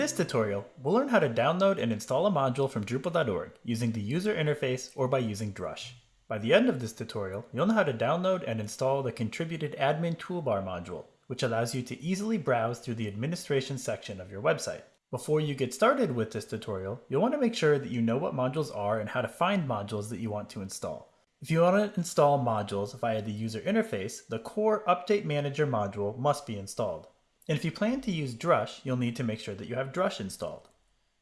this tutorial, we'll learn how to download and install a module from Drupal.org using the user interface or by using Drush. By the end of this tutorial, you'll know how to download and install the contributed admin toolbar module, which allows you to easily browse through the administration section of your website. Before you get started with this tutorial, you'll want to make sure that you know what modules are and how to find modules that you want to install. If you want to install modules via the user interface, the core Update Manager module must be installed. And if you plan to use Drush, you'll need to make sure that you have Drush installed.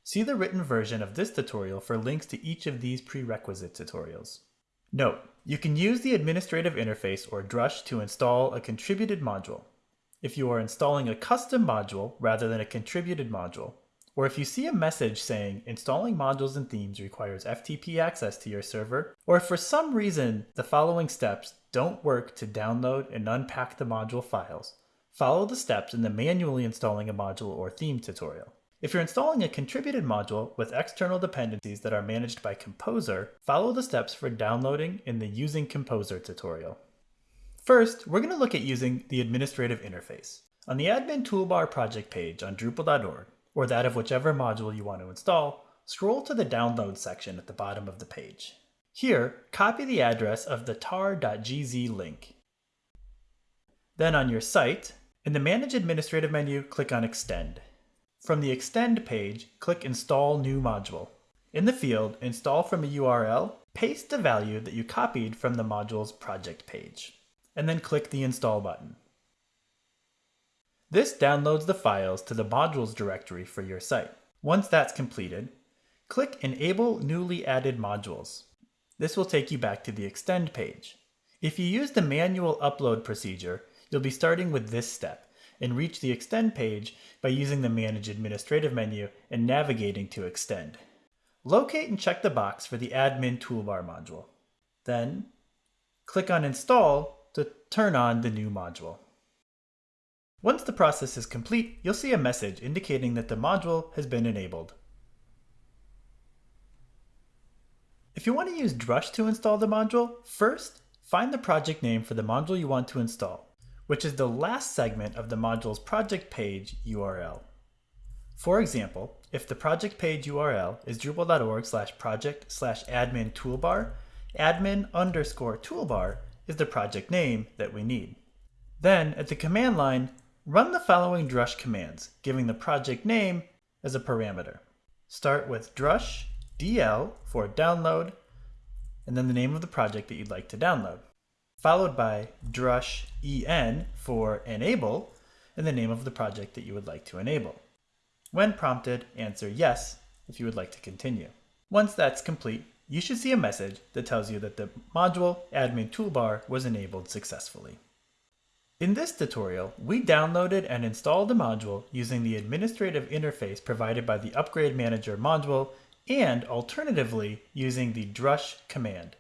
See the written version of this tutorial for links to each of these prerequisite tutorials. Note, you can use the administrative interface or Drush to install a contributed module. If you are installing a custom module rather than a contributed module, or if you see a message saying installing modules and themes requires FTP access to your server, or if for some reason the following steps don't work to download and unpack the module files, Follow the steps in the manually installing a module or theme tutorial. If you're installing a contributed module with external dependencies that are managed by Composer, follow the steps for downloading in the Using Composer tutorial. First, we're going to look at using the administrative interface. On the admin toolbar project page on Drupal.org, or that of whichever module you want to install, scroll to the download section at the bottom of the page. Here, copy the address of the tar.gz link. Then on your site, in the Manage Administrative menu, click on Extend. From the Extend page, click Install New Module. In the field Install from a URL, paste the value that you copied from the module's project page, and then click the Install button. This downloads the files to the modules directory for your site. Once that's completed, click Enable Newly Added Modules. This will take you back to the Extend page. If you use the manual upload procedure, You'll be starting with this step and reach the Extend page by using the Manage Administrative menu and navigating to Extend. Locate and check the box for the Admin Toolbar module. Then, click on Install to turn on the new module. Once the process is complete, you'll see a message indicating that the module has been enabled. If you want to use Drush to install the module, first, find the project name for the module you want to install which is the last segment of the module's project page URL. For example, if the project page URL is drupal.org slash project slash admin toolbar, admin underscore toolbar is the project name that we need. Then at the command line, run the following drush commands, giving the project name as a parameter. Start with drush dl for download, and then the name of the project that you'd like to download followed by drush en for enable and the name of the project that you would like to enable. When prompted, answer yes if you would like to continue. Once that's complete, you should see a message that tells you that the module admin toolbar was enabled successfully. In this tutorial, we downloaded and installed the module using the administrative interface provided by the Upgrade Manager module and alternatively using the drush command.